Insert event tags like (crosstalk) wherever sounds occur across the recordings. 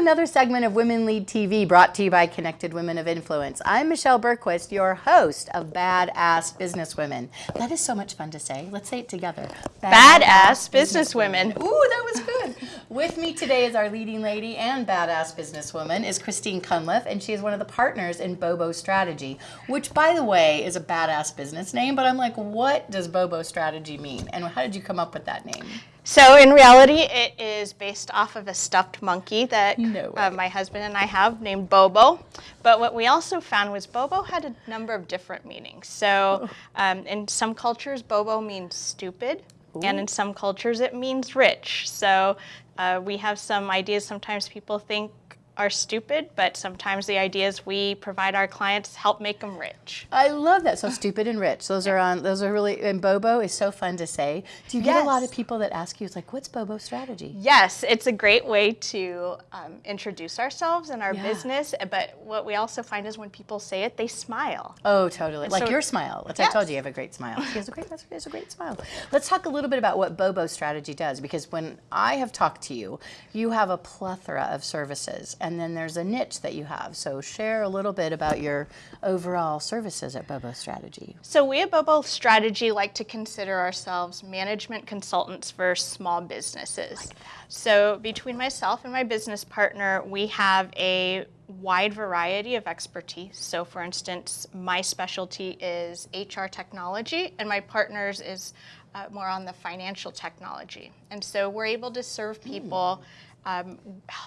another segment of Women Lead TV brought to you by Connected Women of Influence. I'm Michelle Bergquist, your host of Badass Businesswomen. That is so much fun to say. Let's say it together. Badass, Businesswomen. Ooh, that was good. With me today is our leading lady and badass businesswoman is Christine Cunliffe, and she is one of the partners in Bobo Strategy, which, by the way, is a badass business name. But I'm like, what does Bobo Strategy mean, and how did you come up with that name? So in reality, it is based off of a stuffed monkey that No uh, my husband and I have named Bobo. But what we also found was Bobo had a number of different meanings. So um, in some cultures, Bobo means stupid. And in some cultures, it means rich. So uh, we have some ideas sometimes people think are stupid, but sometimes the ideas we provide our clients help make them rich. I love that. So stupid and rich. Those are on. Those are really. And Bobo is so fun to say. Do you get a lot of people that ask you? It's like, what's Bobo strategy? Yes, it's a great way to um, introduce ourselves and our Yeah. business. But what we also find is when people say it, they smile. Oh, totally. Like so- your smile. Which I told you, you have a great smile. She has a great. She has a great smile. Let's talk a little bit about what Bobo strategy does, because when I have talked to you, you have a plethora of services, and then there's a niche that you have. So share a little bit about your overall services at Bobo Strategy. So we at Bobo Strategy like to consider ourselves management consultants for small businesses. So between myself and my business partner, we have a wide variety of expertise. So for instance, my specialty is HR technology and my partner's is uh, more on the financial technology. And so we're able to serve people um,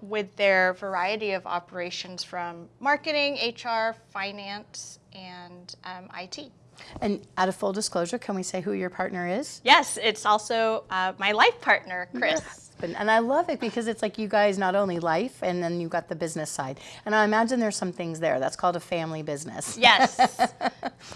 with their variety of operations from marketing, HR, finance, and um, IT. And out of full disclosure, can we say who your partner is? Yes, it's also uh, my life partner, Chris. And, and I love it because it's like you guys not only life and then you've got the business side. And I imagine there's some things there. That's called a family business. Yes. (laughs)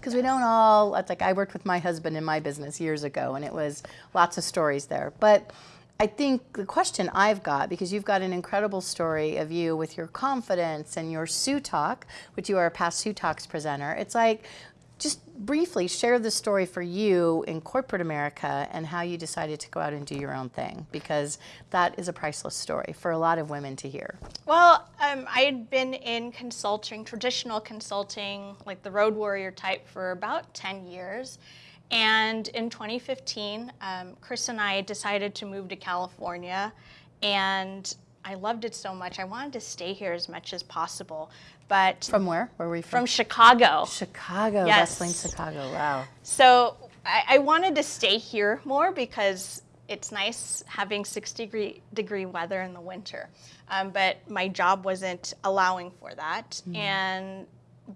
Because we don't all, it's like I worked with my husband in my business years ago and it was lots of stories there. But I think the question I've got, because you've got an incredible story of you with your confidence and your Sue Talk, which you are a past Sue Talks presenter, it's like, just briefly share the story for you in corporate America and how you decided to go out and do your own thing, because that is a priceless story for a lot of women to hear. well, um, I had been in consulting, traditional consulting, like the road warrior type, for about 10 years. And in 2015, um, Chris and I decided to move to California. And I loved it so much. I wanted to stay here as much as possible. But From where? Where were we from? from Chicago. Chicago, Yes. Wrestling Chicago. Wow. So I, I wanted to stay here more because it's nice having 60 degree, degree weather in the winter. Um, but my job wasn't allowing for that. And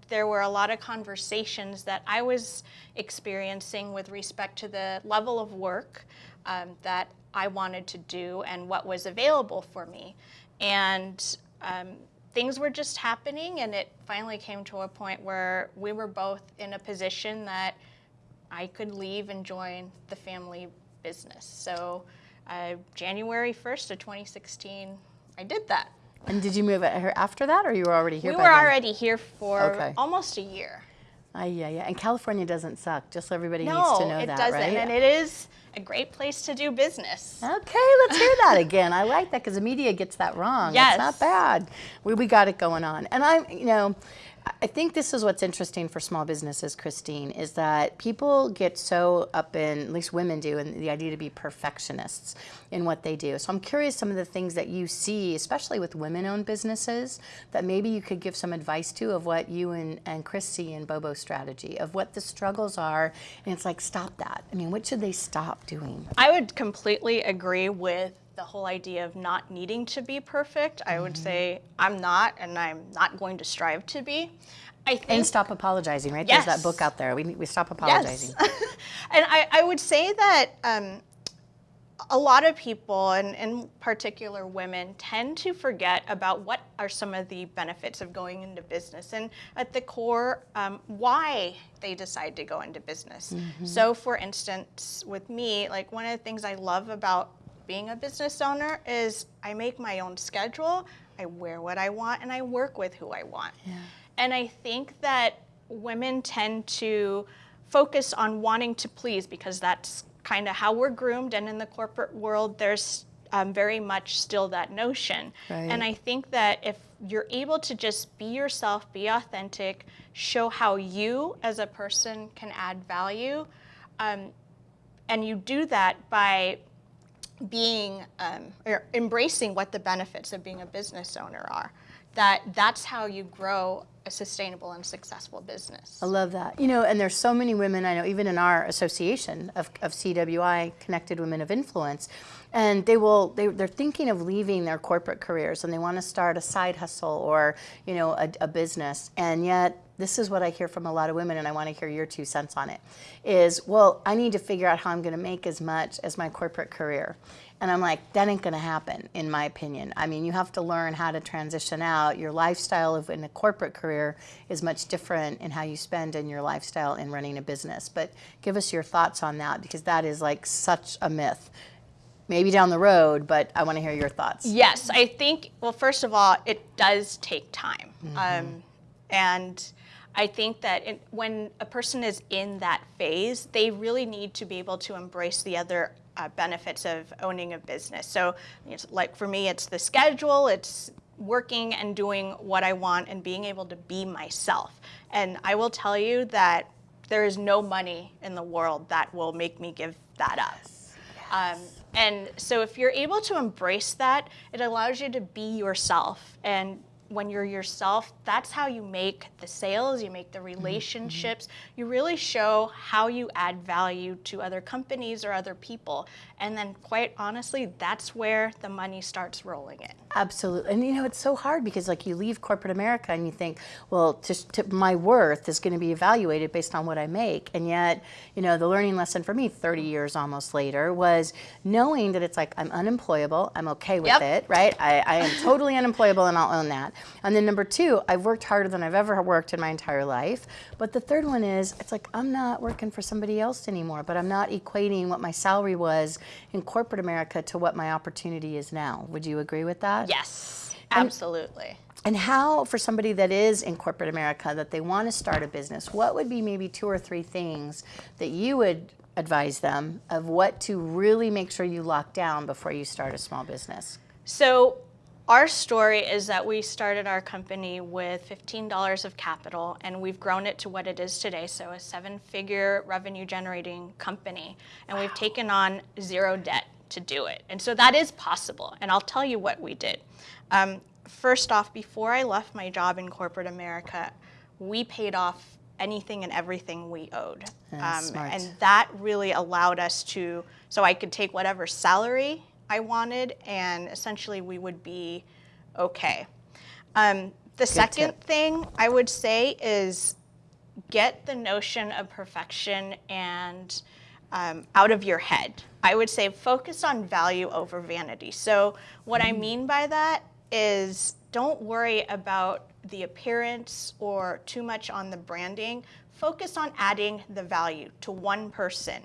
there were a lot of conversations that I was experiencing with respect to the level of work um, that I wanted to do and what was available for me. And um, things were just happening, and it finally came to a point where we were both in a position that I could leave and join the family business. So, uh, January 1st of 2016, I did that. And did you move at her after that, or you were already here? We were then? already here for Okay. almost a year. Ah, yeah, yeah. And California doesn't suck. Just so everybody No, needs to know it that, doesn't, right? and it is a great place to do business. Okay, let's hear that again. I like that because the media gets that wrong. Yes. It's not bad. We, we got it going on. And I'm, you know, I think this is what's interesting for small businesses, Christine, is that people get so up in, at least women do, in the idea to be perfectionists in what they do. So I'm curious some of the things that you see, especially with women-owned businesses, that maybe you could give some advice to of what you and, and Chris see in Bobo strategy, of what the struggles are. And it's like, stop that. I mean, what should they stop doing? I would completely agree with the whole idea of not needing to be perfect. I Mm-hmm. would say I'm not, and I'm not going to strive to be. I think And stop apologizing, right? There's that book out there. We, we stop apologizing. Yes. (laughs) and I, I would say that um, a lot of people, and in particular women, tend to forget about what are some of the benefits of going into business and at the core, um, why they decide to go into business. So, for instance, with me, like one of the things I love about being a business owner is I make my own schedule, I wear what I want, and I work with who I want. Yeah. And I think that women tend to focus on wanting to please because that's kind of how we're groomed. And in the corporate world, there's um, very much still that notion. Right. And I think that if you're able to just be yourself, be authentic, show how you as a person can add value, um, and you do that by being um, or embracing what the benefits of being a business owner are that that's how you grow a sustainable and successful business I love that. You know, and there's so many women I know, even in our association of, of CWI, Connected Women of Influence, and they will they, they're thinking of leaving their corporate careers and they want to start a side hustle or you know a, a business, and yet this is what I hear from a lot of women, and I want to hear your two cents on it. Is well, I need to figure out how I'm going to make as much as my corporate career. And I'm like, that ain't gonna happen, in my opinion. I mean, you have to learn how to transition out. Your lifestyle of in a corporate career is much different in how you spend in your lifestyle in running a business. But give us your thoughts on that because that is like such a myth. Maybe down the road, but I want to hear your thoughts. Yes, I think, well, first of all, it does take time. Um, and I think that it, when a person is in that phase, they really need to be able to embrace the other uh, benefits of owning a business. So, it's like for me, it's the schedule, it's working and doing what I want and being able to be myself. And I will tell you that there is no money in the world that will make me give that up. Um, and so if you're able to embrace that, it allows you to be yourself. And when you're yourself, that's how you make the sales, you make the mm-hmm. relationships, you really show how you add value to other companies or other people. And then, quite honestly, that's where the money starts rolling in. Absolutely. And you know, it's so hard because like you leave corporate America and you think, well, to, to, my worth is going to be evaluated based on what I make. And yet, you know, the learning lesson for me 30 years almost later was knowing that it's like I'm unemployable, I'm okay with Yep. it, right? I, I am totally unemployable and I'll own that. And then number two, I've worked harder than I've ever worked in my entire life. But the third one is it's like I'm not working for somebody else anymore, but I'm not equating what my salary was in corporate America to what my opportunity is now. Would you agree with that? Yes, absolutely. And how, for somebody that is in corporate America, that they want to start a business, what would be maybe two or three things that you would advise them of what to really make sure you lock down before you start a small business? So our story is that we started our company with $15 of capital and we've grown it to what it is today, so a seven figure revenue generating company. And we've taken on zero debt to do it. And so that is possible. And I'll tell you what we did. Um, first off, before I left my job in corporate America, we paid off anything and everything we owed. Um, and that really allowed us to, so I could take whatever salary I wanted, and essentially we would be okay. Um, the second tip. thing I would say is get the notion of perfection and um, out of your head. I would say focus on value over vanity. So, what I mean by that is don't worry about the appearance or too much on the branding. Focus on adding the value to one person.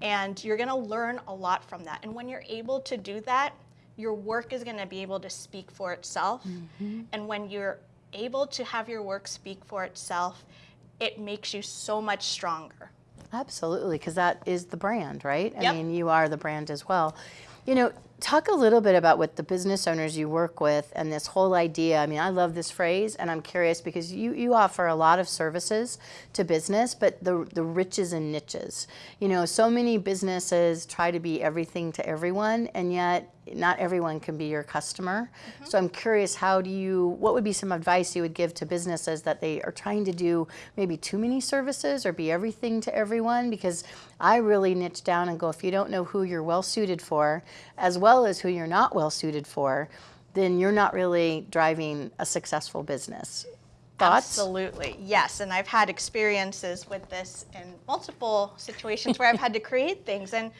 And you're going to learn a lot from that. And when you're able to do that, your work is going to be able to speak for itself. Mm-hmm. And when you're able to have your work speak for itself, it makes you so much stronger. Absolutely, because that is the brand, right? I mean, you are the brand as well. You know, talk a little bit about what the business owners you work with and this whole idea. I mean, I love this phrase, and I'm curious because you, you offer a lot of services to business, but the, the riches and niches. You know, so many businesses try to be everything to everyone, and yet not everyone can be your customer. Mm-hmm. So I'm curious, how do you, what would be some advice you would give to businesses that they are trying to do maybe too many services or be everything to everyone? Because I really niche down and go, if you don't know who you're well suited for, as well as who you're not well suited for, then you're not really driving a successful business. Thoughts? Absolutely, yes. And I've had experiences with this in multiple situations where I've had to (laughs) create things. And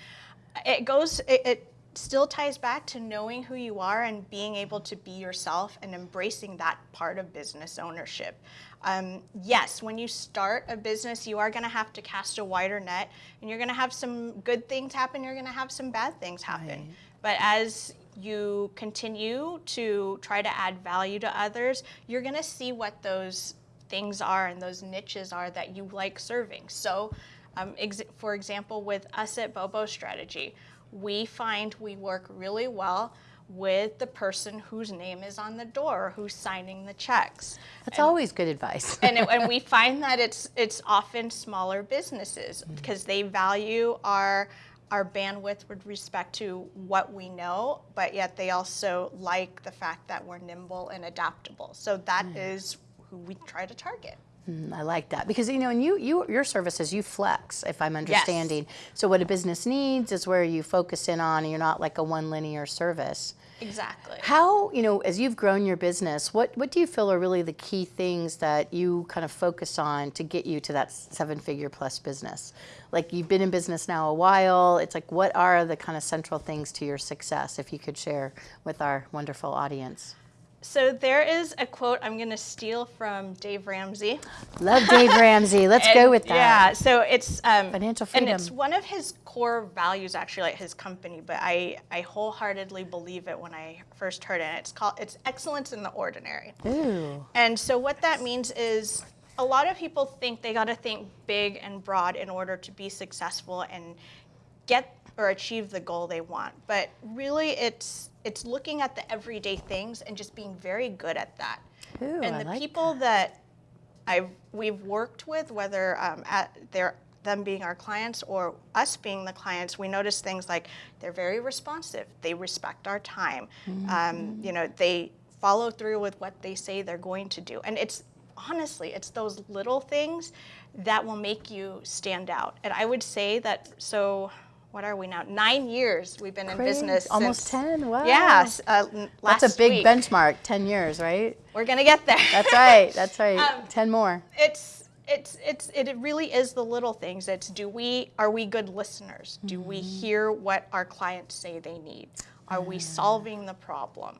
it goes, it, it still ties back to knowing who you are and being able to be yourself and embracing that part of business ownership. Um, yes, when you start a business, you are going to have to cast a wider net and you're going to have some good things happen, you're going to have some bad things happen. Right. But as you continue to try to add value to others, you're going to see what those things are and those niches are that you like serving. So, um, ex- for example, with us at Bobo Strategy, we find we work really well with the person whose name is on the door, who's signing the checks. That's always good advice. (laughs) and, it, and we (laughs) find that it's it's often smaller businesses because they value our our bandwidth with respect to what we know, but yet they also like the fact that we're nimble and adaptable. So that is who we try to target. Mm, I like that because you know, and you, you, your services, you flex. If I'm understanding, so what a business needs is where you focus in on. And you're not like a one linear service. Exactly. How you know, as you've grown your business, what what do you feel are really the key things that you kind of focus on to get you to that seven figure plus business? Like you've been in business now a while. It's like what are the kind of central things to your success? If you could share with our wonderful audience. So there is a quote I'm going to steal from Dave Ramsey. Love Dave Ramsey. (laughs) Let's go with that. Yeah, so it's um, Financial freedom, and it's one of his core values, actually, like his company. But I I wholeheartedly believe it when I first heard it. It's called it's excellence in the ordinary. Ooh. And so what that means is a lot of people think they got to think big and broad in order to be successful and get or achieve the goal they want. But really it's it's looking at the everyday things and just being very good at that. Ooh, and I the like people that I've we've worked with, whether um, at their them being our clients or us being the clients, we notice things like they're very responsive. They respect our time. Um, you know, they follow through with what they say they're going to do. And it's honestly, it's those little things that will make you stand out. And I would say that. So, what are we now? Nine years we've been in business. Almost since- 10. Wow. Yes. Uh, n- That's a big week. benchmark. 10 years, right? We're gonna get there. That's right. That's (laughs) right. Um, 10 more. it's it's it's it really is the little things it's do we are we good listeners do we Mm-hmm. hear what our clients say they need are we solving the problem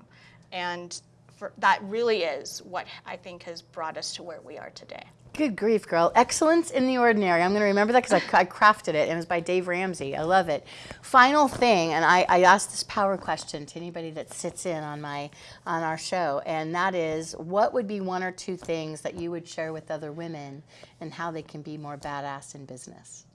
and for, that really is what i think has brought us to where we are today Good grief, girl. Excellence in the ordinary. I'm going to remember that because I, I crafted it. It was by Dave Ramsey. I love it. Final thing, and I, I asked this power question to anybody that sits in on my on our show, and that is, what would be one or two things that you would share with other women and how they can be more badass in business?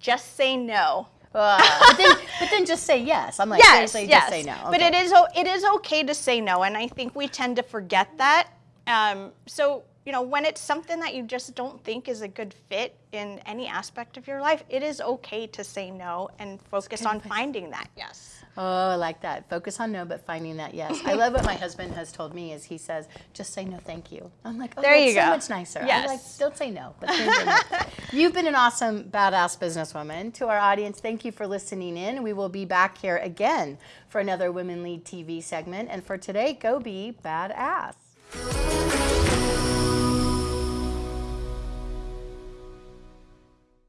just say no Uh, (laughs) but, then, but then just say yes. I'm like, yes seriously, yes just say no. but it is, it is okay to say no and i think we tend to forget that um, so you know when it's something that you just don't think is a good fit in any aspect of your life it is okay to say no and focus on finding that yes Oh, I like that. Focus on no, but finding that yes. I love what my (laughs) husband has told me is he says, just say no, thank you. I'm like, oh, There that's you so much nicer. I like, Yes. don't say no, but say no. (laughs) You've been an awesome, badass businesswoman. To our audience, thank you for listening in. We will be back here again for another Women Lead TV segment. And for today, go be badass.